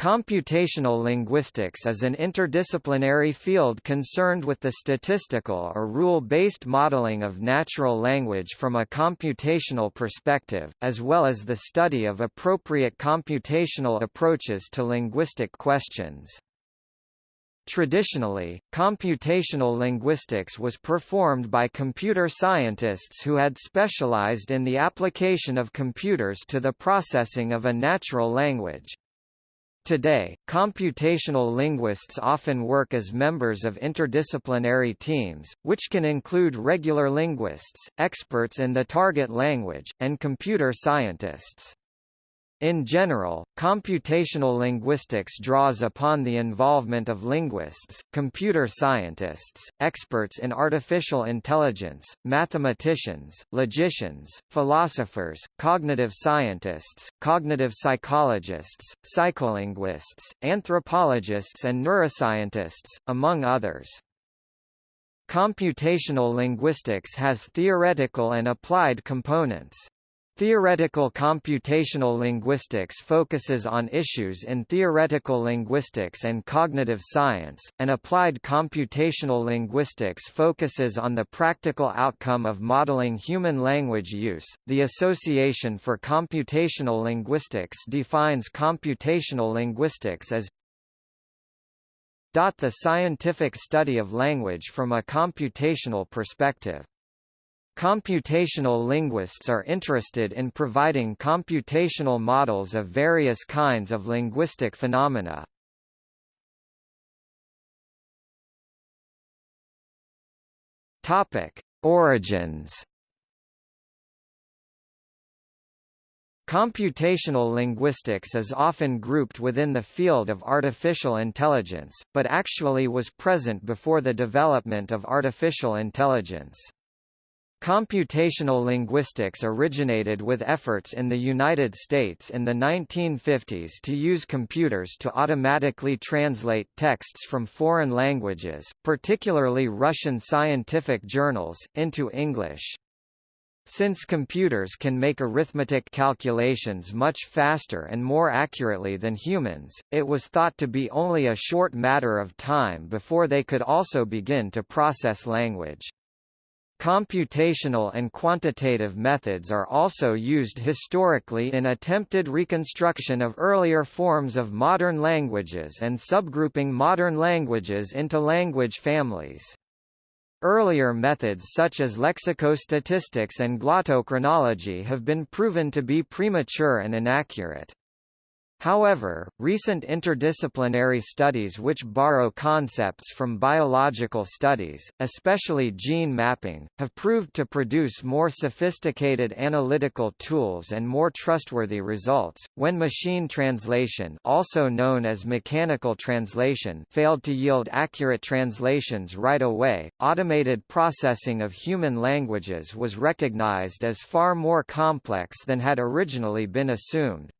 Computational linguistics is an interdisciplinary field concerned with the statistical or rule-based modeling of natural language from a computational perspective, as well as the study of appropriate computational approaches to linguistic questions. Traditionally, computational linguistics was performed by computer scientists who had specialized in the application of computers to the processing of a natural language. Today, computational linguists often work as members of interdisciplinary teams, which can include regular linguists, experts in the target language, and computer scientists. In general, computational linguistics draws upon the involvement of linguists, computer scientists, experts in artificial intelligence, mathematicians, logicians, philosophers, cognitive scientists, cognitive psychologists, psycholinguists, anthropologists and neuroscientists, among others. Computational linguistics has theoretical and applied components. Theoretical computational linguistics focuses on issues in theoretical linguistics and cognitive science, and applied computational linguistics focuses on the practical outcome of modeling human language use. The Association for Computational Linguistics defines computational linguistics as the scientific study of language from a computational perspective. Computational linguists are interested in providing computational models of various kinds of linguistic phenomena. Topic: Origins. Computational linguistics is often grouped within the field of artificial intelligence, but actually was present before the development of artificial intelligence. Computational linguistics originated with efforts in the United States in the 1950s to use computers to automatically translate texts from foreign languages, particularly Russian scientific journals, into English. Since computers can make arithmetic calculations much faster and more accurately than humans, it was thought to be only a short matter of time before they could also begin to process language. Computational and quantitative methods are also used historically in attempted reconstruction of earlier forms of modern languages and subgrouping modern languages into language families. Earlier methods such as lexicostatistics and glottochronology have been proven to be premature and inaccurate. However, recent interdisciplinary studies which borrow concepts from biological studies, especially gene mapping, have proved to produce more sophisticated analytical tools and more trustworthy results. When machine translation, also known as mechanical translation, failed to yield accurate translations right away, automated processing of human languages was recognized as far more complex than had originally been assumed.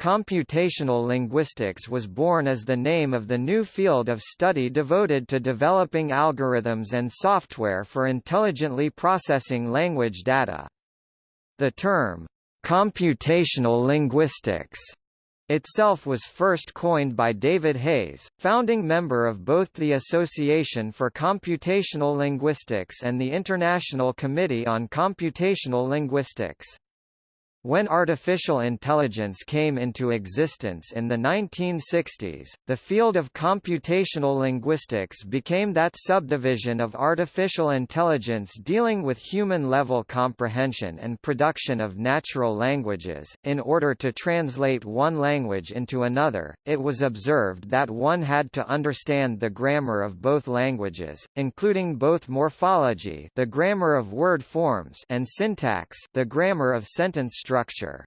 Computational linguistics was born as the name of the new field of study devoted to developing algorithms and software for intelligently processing language data. The term, computational linguistics, itself was first coined by David Hays, founding member of both the Association for Computational Linguistics and the International Committee on Computational Linguistics. When artificial intelligence came into existence in the 1960s, the field of computational linguistics became that subdivision of artificial intelligence dealing with human-level comprehension and production of natural languages. In order to translate one language into another, it was observed that one had to understand the grammar of both languages, including both morphology, the grammar of word forms, and syntax, the grammar of sentence structure.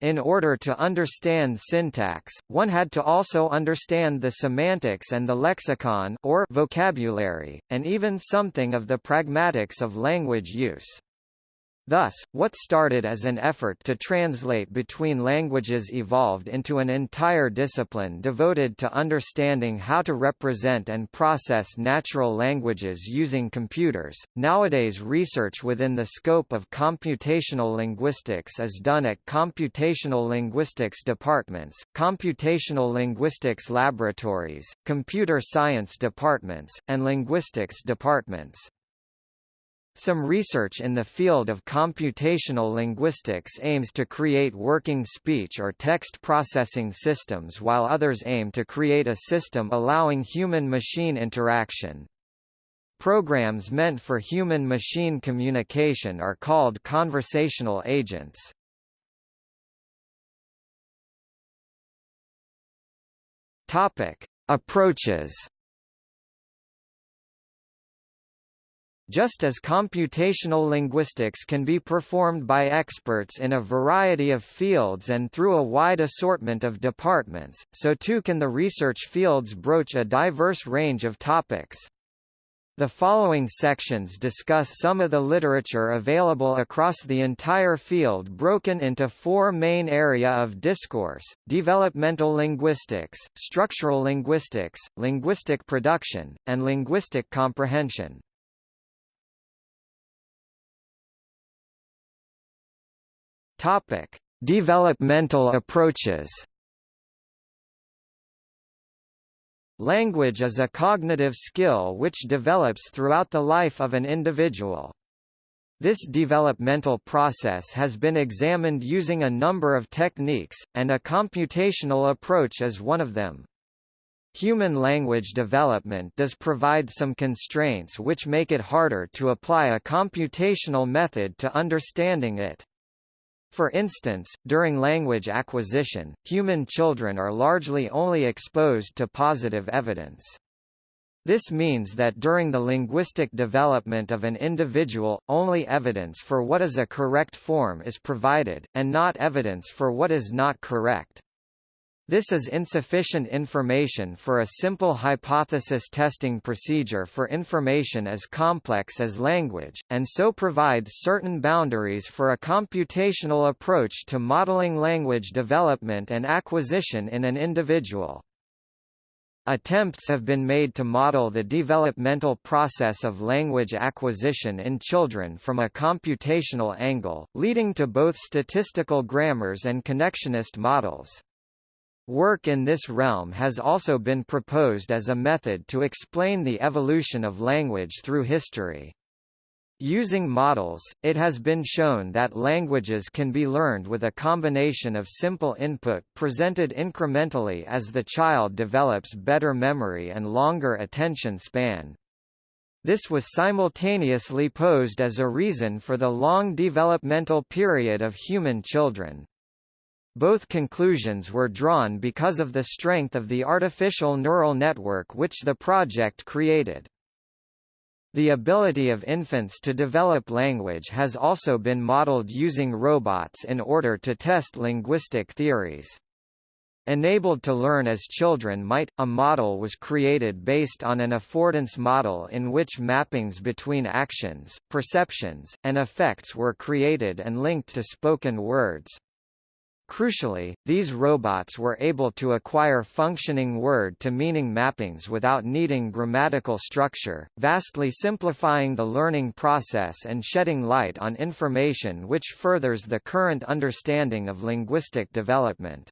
In order to understand syntax, one had to also understand the semantics and the lexicon or vocabulary, and even something of the pragmatics of language use. Thus, what started as an effort to translate between languages evolved into an entire discipline devoted to understanding how to represent and process natural languages using computers. Nowadays, research within the scope of computational linguistics is done at computational linguistics departments, computational linguistics laboratories, computer science departments, and linguistics departments. Some research in the field of computational linguistics aims to create working speech or text processing systems while others aim to create a system allowing human-machine interaction. Programs meant for human-machine communication are called conversational agents. Topic: Approaches Just as computational linguistics can be performed by experts in a variety of fields and through a wide assortment of departments, so too can the research fields broach a diverse range of topics. The following sections discuss some of the literature available across the entire field broken into four main area of discourse, developmental linguistics, structural linguistics, linguistic production, and linguistic comprehension. Topic: Developmental approaches. Language is a cognitive skill which develops throughout the life of an individual. This developmental process has been examined using a number of techniques, and a computational approach is one of them. Human language development does provide some constraints which make it harder to apply a computational method to understanding it. For instance, during language acquisition, human children are largely only exposed to positive evidence. This means that during the linguistic development of an individual, only evidence for what is a correct form is provided, and not evidence for what is not correct. This is insufficient information for a simple hypothesis testing procedure for information as complex as language, and so provides certain boundaries for a computational approach to modeling language development and acquisition in an individual. Attempts have been made to model the developmental process of language acquisition in children from a computational angle, leading to both statistical grammars and connectionist models. Work in this realm has also been proposed as a method to explain the evolution of language through history. Using models, it has been shown that languages can be learned with a combination of simple input presented incrementally as the child develops better memory and longer attention span. This was simultaneously posed as a reason for the long developmental period of human children. Both conclusions were drawn because of the strength of the artificial neural network which the project created. The ability of infants to develop language has also been modeled using robots in order to test linguistic theories. Enabled to learn as children might, a model was created based on an affordance model in which mappings between actions, perceptions, and effects were created and linked to spoken words. Crucially, these robots were able to acquire functioning word-to-meaning mappings without needing grammatical structure, vastly simplifying the learning process and shedding light on information which furthers the current understanding of linguistic development.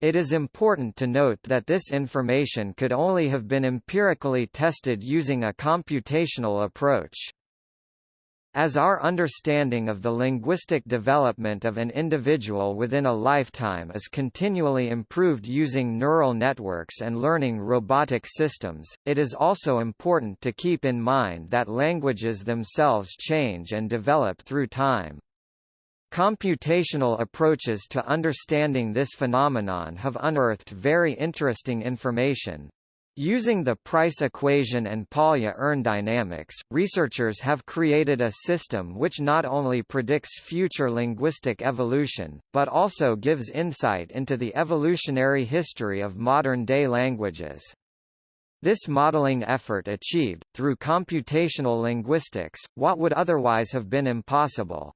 It is important to note that this information could only have been empirically tested using a computational approach. As our understanding of the linguistic development of an individual within a lifetime is continually improved using neural networks and learning robotic systems, it is also important to keep in mind that languages themselves change and develop through time. Computational approaches to understanding this phenomenon have unearthed very interesting information, Using the price equation and Polya-urn dynamics, researchers have created a system which not only predicts future linguistic evolution, but also gives insight into the evolutionary history of modern-day languages. This modeling effort achieved, through computational linguistics, what would otherwise have been impossible.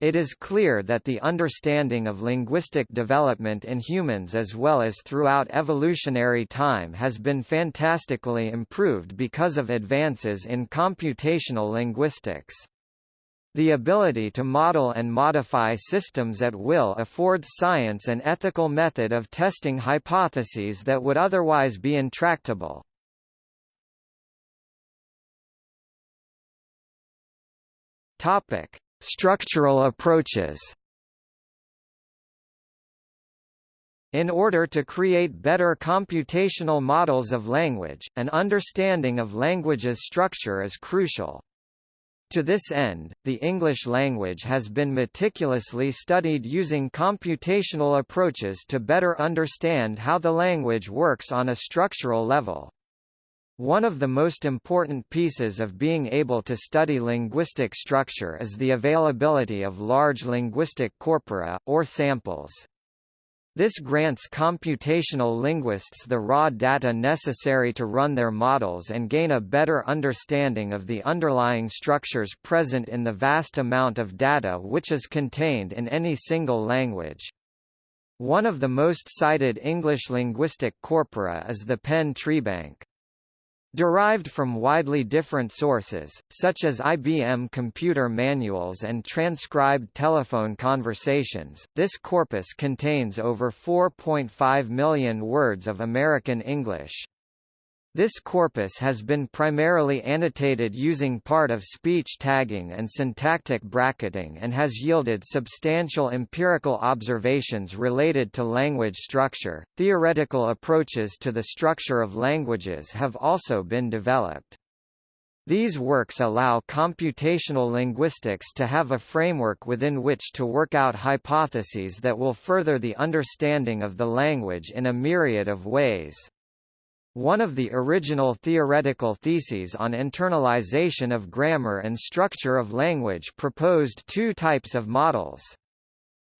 It is clear that the understanding of linguistic development in humans as well as throughout evolutionary time has been fantastically improved because of advances in computational linguistics. The ability to model and modify systems at will affords science an ethical method of testing hypotheses that would otherwise be intractable. Topic: Structural approaches In order to create better computational models of language, an understanding of language's structure is crucial. To this end, the English language has been meticulously studied using computational approaches to better understand how the language works on a structural level. One of the most important pieces of being able to study linguistic structure is the availability of large linguistic corpora, or samples. This grants computational linguists the raw data necessary to run their models and gain a better understanding of the underlying structures present in the vast amount of data which is contained in any single language. One of the most cited English linguistic corpora is the Penn Treebank. Derived from widely different sources, such as IBM computer manuals and transcribed telephone conversations, this corpus contains over 4.5 million words of American English. This corpus has been primarily annotated using part of speech tagging and syntactic bracketing and has yielded substantial empirical observations related to language structure. Theoretical approaches to the structure of languages have also been developed. These works allow computational linguistics to have a framework within which to work out hypotheses that will further the understanding of the language in a myriad of ways. One of the original theoretical theses on internalization of grammar and structure of language proposed two types of models.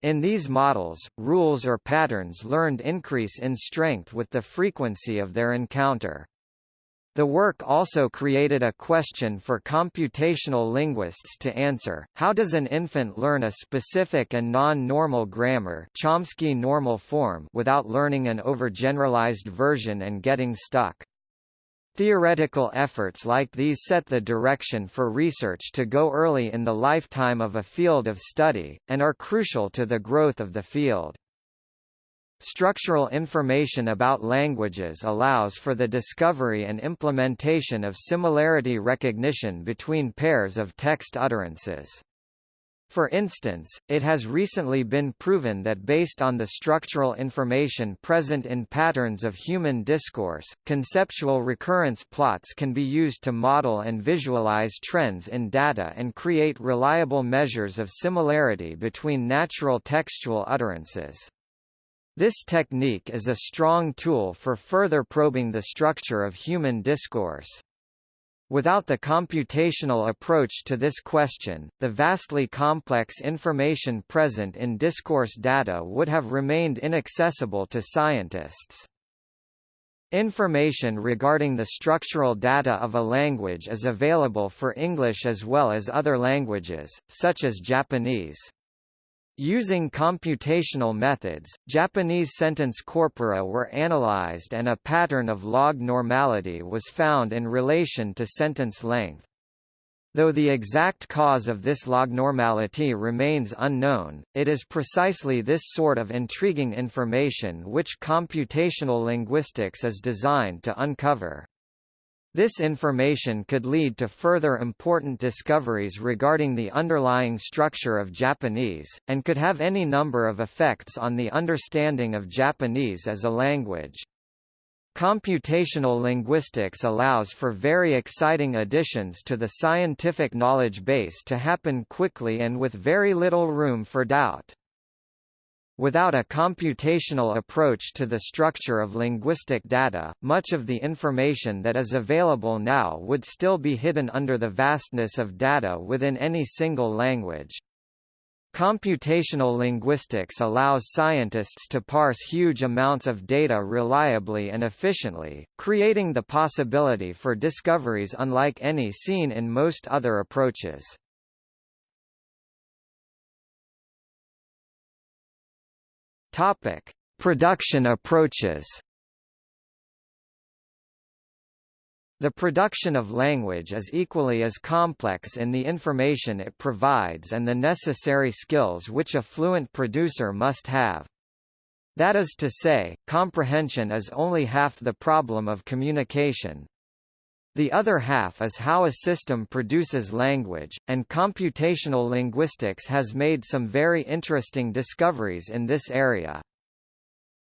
In these models, rules or patterns learned increase in strength with the frequency of their encounter. The work also created a question for computational linguists to answer, how does an infant learn a specific and non-normal grammar Chomsky normal form without learning an overgeneralized version and getting stuck? Theoretical efforts like these set the direction for research to go early in the lifetime of a field of study, and are crucial to the growth of the field. Structural information about languages allows for the discovery and implementation of similarity recognition between pairs of text utterances. For instance, it has recently been proven that based on the structural information present in patterns of human discourse, conceptual recurrence plots can be used to model and visualize trends in data and create reliable measures of similarity between natural textual utterances. This technique is a strong tool for further probing the structure of human discourse. Without the computational approach to this question, the vastly complex information present in discourse data would have remained inaccessible to scientists. Information regarding the structural data of a language is available for English as well as other languages, such as Japanese. Using computational methods, Japanese sentence corpora were analyzed and a pattern of log normality was found in relation to sentence length. Though the exact cause of this lognormality remains unknown, it is precisely this sort of intriguing information which computational linguistics is designed to uncover. This information could lead to further important discoveries regarding the underlying structure of Japanese, and could have any number of effects on the understanding of Japanese as a language. Computational linguistics allows for very exciting additions to the scientific knowledge base to happen quickly and with very little room for doubt. Without a computational approach to the structure of linguistic data, much of the information that is available now would still be hidden under the vastness of data within any single language. Computational linguistics allows scientists to parse huge amounts of data reliably and efficiently, creating the possibility for discoveries unlike any seen in most other approaches. Topic: Production approaches. The production of language is equally as complex in the information it provides and the necessary skills which a fluent producer must have. That is to say, comprehension is only half the problem of communication. The other half is how a system produces language, and computational linguistics has made some very interesting discoveries in this area.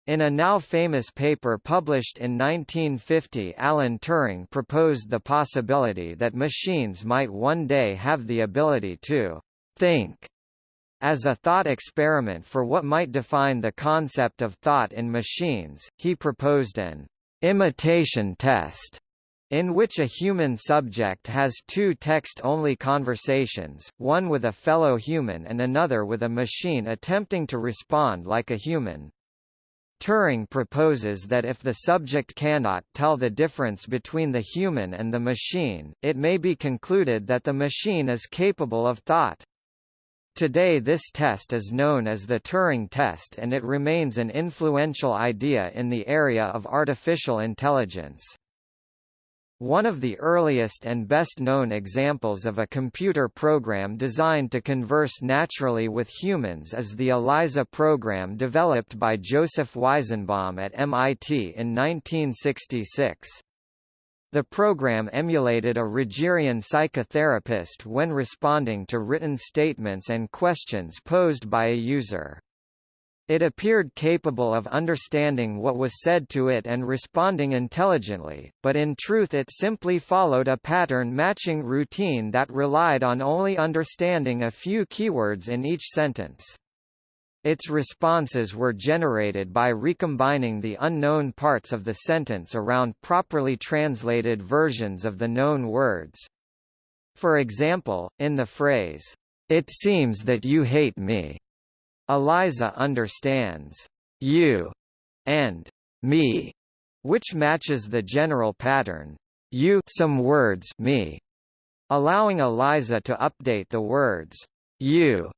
In a now famous paper published in 1950 Alan Turing proposed the possibility that machines might one day have the ability to think as a thought experiment for what might define the concept of thought in machines, he proposed an imitation test in which a human subject has two text-only conversations, one with a fellow human and another with a machine attempting to respond like a human. Turing proposes that if the subject cannot tell the difference between the human and the machine, it may be concluded that the machine is capable of thought. Today this test is known as the Turing test and it remains an influential idea in the area of artificial intelligence. One of the earliest and best-known examples of a computer program designed to converse naturally with humans is the ELIZA program developed by Joseph Weizenbaum at MIT in 1966. The program emulated a Rogerian psychotherapist when responding to written statements and questions posed by a user. It appeared capable of understanding what was said to it and responding intelligently, but in truth it simply followed a pattern-matching routine that relied on only understanding a few keywords in each sentence. Its responses were generated by recombining the unknown parts of the sentence around properly translated versions of the known words. For example, in the phrase, "'It seems that you hate me' Eliza understands you and me, which matches the general pattern you some words me, allowing Eliza to update the words you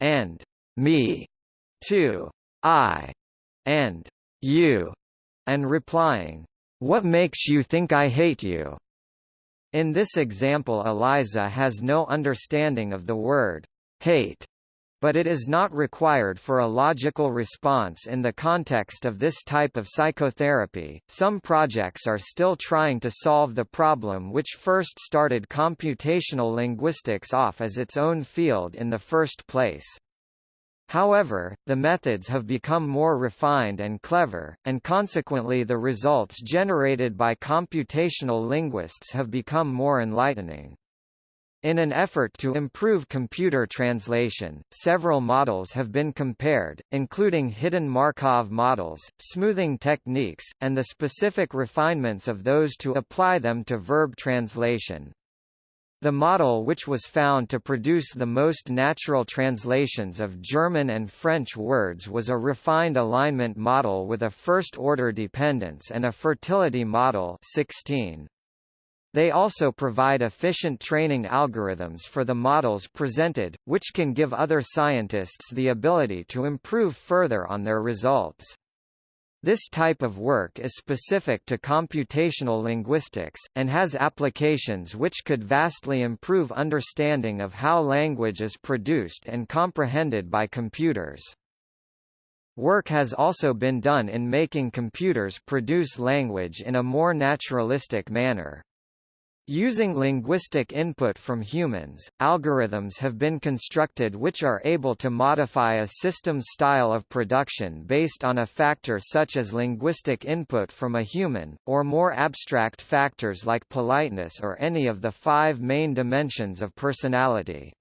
and me to I and you, and replying, What makes you think I hate you? In this example Eliza has no understanding of the word hate but it is not required for a logical response in the context of this type of psychotherapy. Some projects are still trying to solve the problem which first started computational linguistics off as its own field in the first place. However, the methods have become more refined and clever, and consequently the results generated by computational linguists have become more enlightening. In an effort to improve computer translation, several models have been compared, including hidden Markov models, smoothing techniques, and the specific refinements of those to apply them to verb translation. The model which was found to produce the most natural translations of German and French words was a refined alignment model with a first-order dependence and a fertility model 16. They also provide efficient training algorithms for the models presented, which can give other scientists the ability to improve further on their results. This type of work is specific to computational linguistics, and has applications which could vastly improve understanding of how language is produced and comprehended by computers. Work has also been done in making computers produce language in a more naturalistic manner. Using linguistic input from humans, algorithms have been constructed which are able to modify a system's style of production based on a factor such as linguistic input from a human, or more abstract factors like politeness or any of the five main dimensions of personality.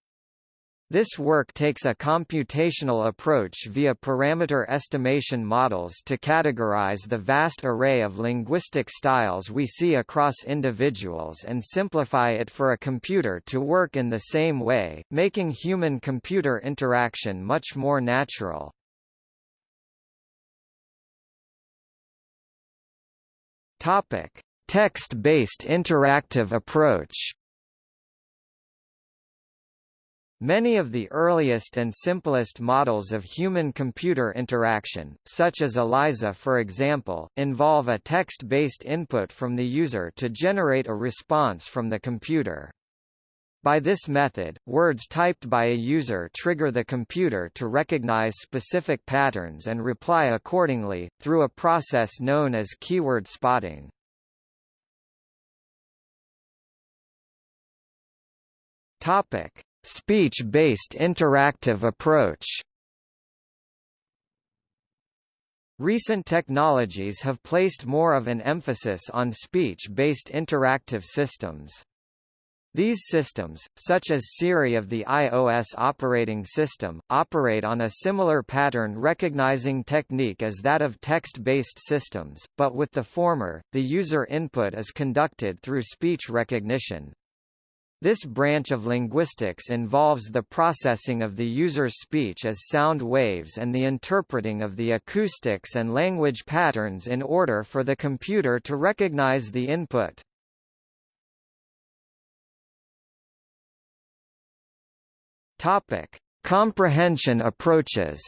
This work takes a computational approach via parameter estimation models to categorize the vast array of linguistic styles we see across individuals and simplify it for a computer to work in the same way, making human-computer interaction much more natural. Text-based interactive approach Many of the earliest and simplest models of human-computer interaction, such as ELIZA for example, involve a text-based input from the user to generate a response from the computer. By this method, words typed by a user trigger the computer to recognize specific patterns and reply accordingly, through a process known as keyword spotting. Topic: Speech-based interactive approach Recent technologies have placed more of an emphasis on speech-based interactive systems. These systems, such as Siri of the iOS operating system, operate on a similar pattern recognizing technique as that of text-based systems, but with the former, the user input is conducted through speech recognition. This branch of linguistics involves the processing of the user's speech as sound waves and the interpreting of the acoustics and language patterns in order for the computer to recognize the input. Topic: Comprehension approaches.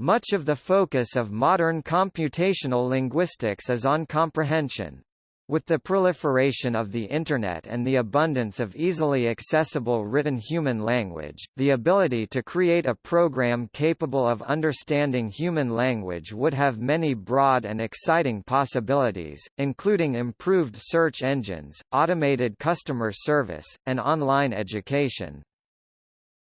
Much of the focus of modern computational linguistics is on comprehension. With the proliferation of the Internet and the abundance of easily accessible written human language, the ability to create a program capable of understanding human language would have many broad and exciting possibilities, including improved search engines, automated customer service, and online education.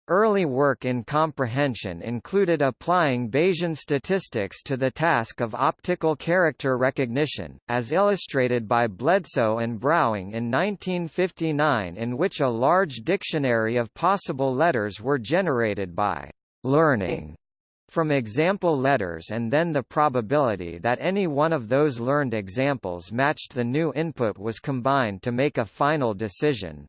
Early work in comprehension included applying Bayesian statistics to the task of optical character recognition, as illustrated by Bledsoe and Browning in 1959 in which a large dictionary of possible letters were generated by learning from example letters and then the probability that any one of those learned examples matched the new input was combined to make a final decision.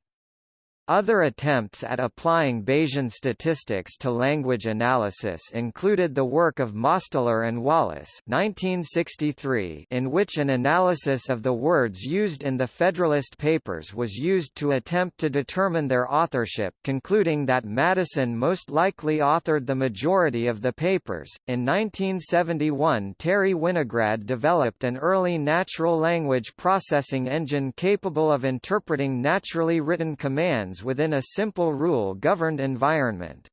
Other attempts at applying Bayesian statistics to language analysis included the work of Mosteller and Wallace 1963, in which an analysis of the words used in the Federalist Papers was used to attempt to determine their authorship concluding that Madison most likely authored the majority of the papers. In 1971 Terry Winograd developed an early natural language processing engine capable of interpreting naturally written commands within a simple rule-governed environment.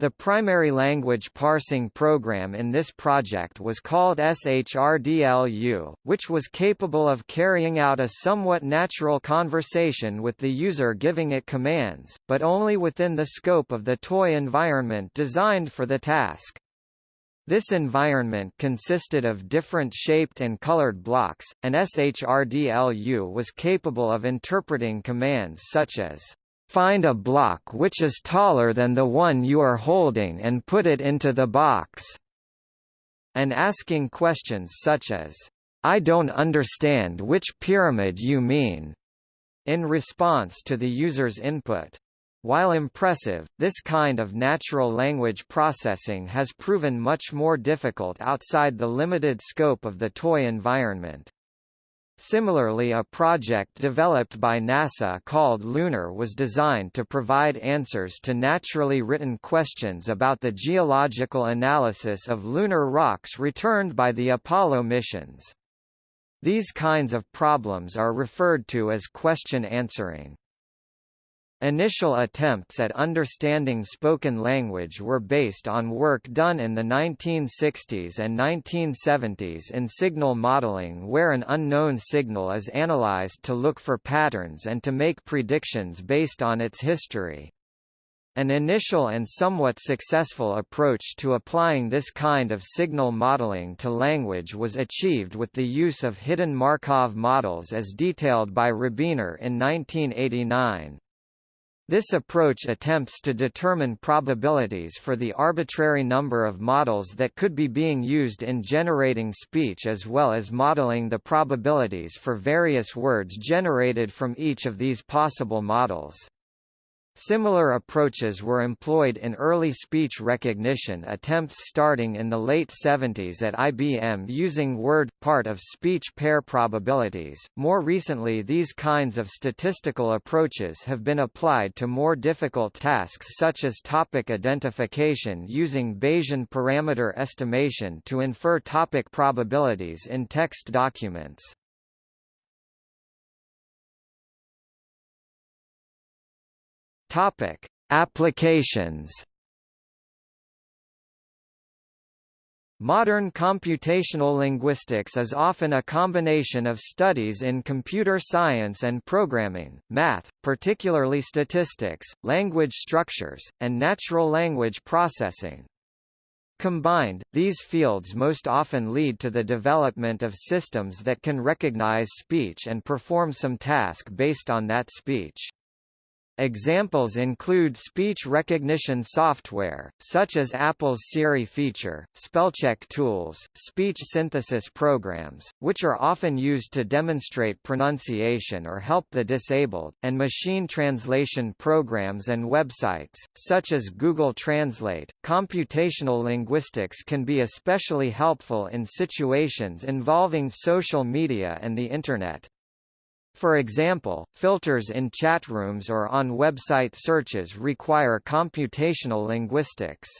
The primary language parsing program in this project was called SHRDLU, which was capable of carrying out a somewhat natural conversation with the user giving it commands, but only within the scope of the toy environment designed for the task. This environment consisted of different shaped and colored blocks, and SHRDLU was capable of interpreting commands such as Find a block which is taller than the one you are holding and put it into the box. And asking questions such as, I don't understand which pyramid you mean, in response to the user's input. While impressive, this kind of natural language processing has proven much more difficult outside the limited scope of the toy environment. Similarly a project developed by NASA called Lunar was designed to provide answers to naturally written questions about the geological analysis of lunar rocks returned by the Apollo missions. These kinds of problems are referred to as question answering. Initial attempts at understanding spoken language were based on work done in the 1960s and 1970s in signal modeling where an unknown signal is analyzed to look for patterns and to make predictions based on its history. An initial and somewhat successful approach to applying this kind of signal modeling to language was achieved with the use of hidden Markov models as detailed by Rabiner in 1989. This approach attempts to determine probabilities for the arbitrary number of models that could be being used in generating speech as well as modeling the probabilities for various words generated from each of these possible models. Similar approaches were employed in early speech recognition attempts starting in the late 70s at IBM using word part of speech pair probabilities. More recently, these kinds of statistical approaches have been applied to more difficult tasks such as topic identification using Bayesian parameter estimation to infer topic probabilities in text documents. Topic: Applications. Modern computational linguistics is often a combination of studies in computer science and programming, math, particularly statistics, language structures, and natural language processing. Combined, these fields most often lead to the development of systems that can recognize speech and perform some task based on that speech. Examples include speech recognition software, such as Apple's Siri feature, spellcheck tools, speech synthesis programs, which are often used to demonstrate pronunciation or help the disabled, and machine translation programs and websites, such as Google Translate. Computational linguistics can be especially helpful in situations involving social media and the Internet. For example, filters in chat rooms or on website searches require computational linguistics.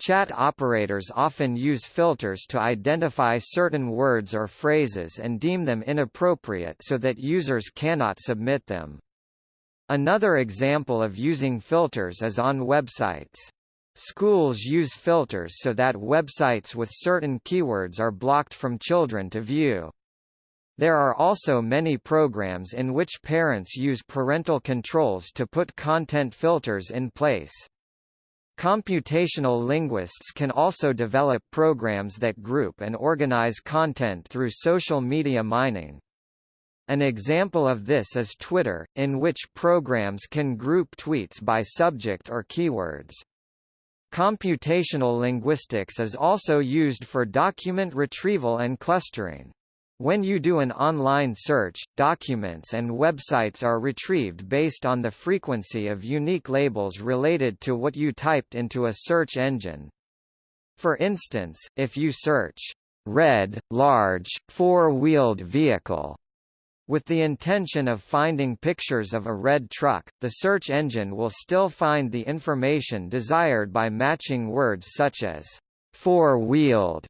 Chat operators often use filters to identify certain words or phrases and deem them inappropriate so that users cannot submit them. Another example of using filters is on websites. Schools use filters so that websites with certain keywords are blocked from children to view. There are also many programs in which parents use parental controls to put content filters in place. Computational linguists can also develop programs that group and organize content through social media mining. An example of this is Twitter, in which programs can group tweets by subject or keywords. Computational linguistics is also used for document retrieval and clustering. When you do an online search, documents and websites are retrieved based on the frequency of unique labels related to what you typed into a search engine. For instance, if you search, red, large, four-wheeled vehicle, with the intention of finding pictures of a red truck, the search engine will still find the information desired by matching words such as four-wheeled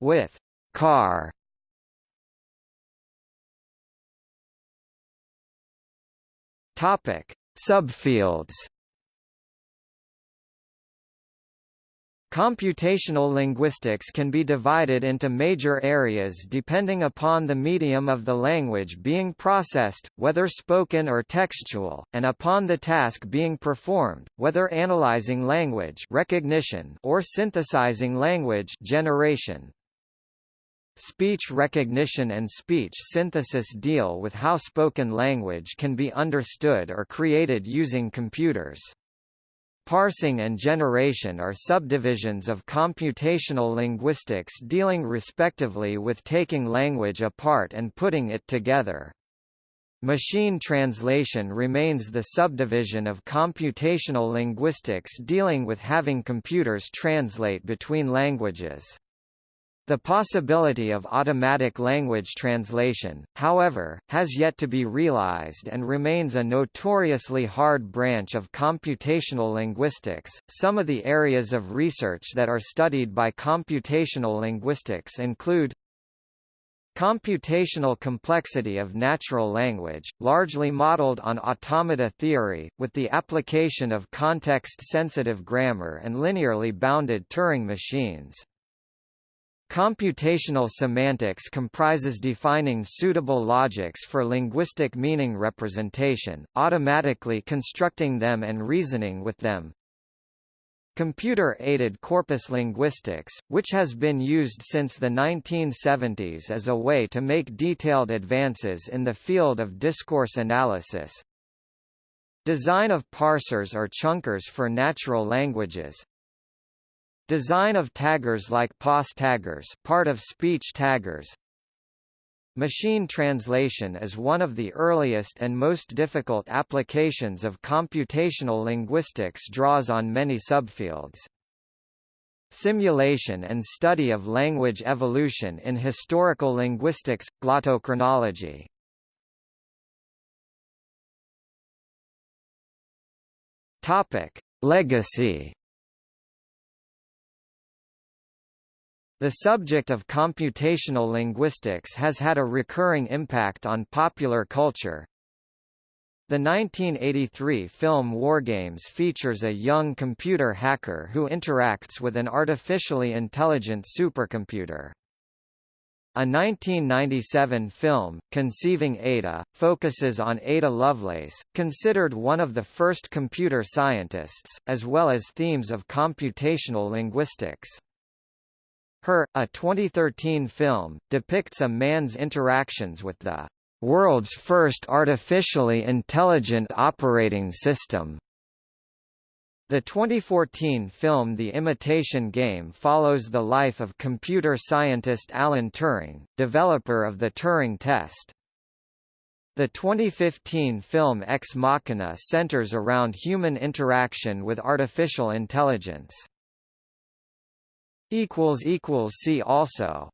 with car Topic: Subfields. Computational linguistics can be divided into major areas depending upon the medium of the language being processed, whether spoken or textual, and upon the task being performed, whether analyzing language recognition or synthesizing language generation. Speech recognition and speech synthesis deal with how spoken language can be understood or created using computers. Parsing and generation are subdivisions of computational linguistics dealing respectively with taking language apart and putting it together. Machine translation remains the subdivision of computational linguistics dealing with having computers translate between languages. The possibility of automatic language translation, however, has yet to be realized and remains a notoriously hard branch of computational linguistics. Some of the areas of research that are studied by computational linguistics include Computational complexity of natural language, largely modeled on automata theory, with the application of context-sensitive grammar and linearly bounded Turing machines. Computational semantics comprises defining suitable logics for linguistic meaning representation, automatically constructing them and reasoning with them. Computer-aided corpus linguistics, which has been used since the 1970s as a way to make detailed advances in the field of discourse analysis. Design of parsers or chunkers for natural languages, Design of taggers like POS taggers part of speech taggers Machine translation is one of the earliest and most difficult applications of computational linguistics draws on many subfields. Simulation and study of language evolution in historical linguistics, glottochronology. Legacy The subject of computational linguistics has had a recurring impact on popular culture. The 1983 film Wargames features a young computer hacker who interacts with an artificially intelligent supercomputer. A 1997 film, Conceiving Ada, focuses on Ada Lovelace, considered one of the first computer scientists, as well as themes of computational linguistics. Her, a 2013 film, depicts a man's interactions with the world's first artificially intelligent operating system. The 2014 film The Imitation Game follows the life of computer scientist Alan Turing, developer of the Turing test. The 2015 film Ex Machina centers around human interaction with artificial intelligence. See also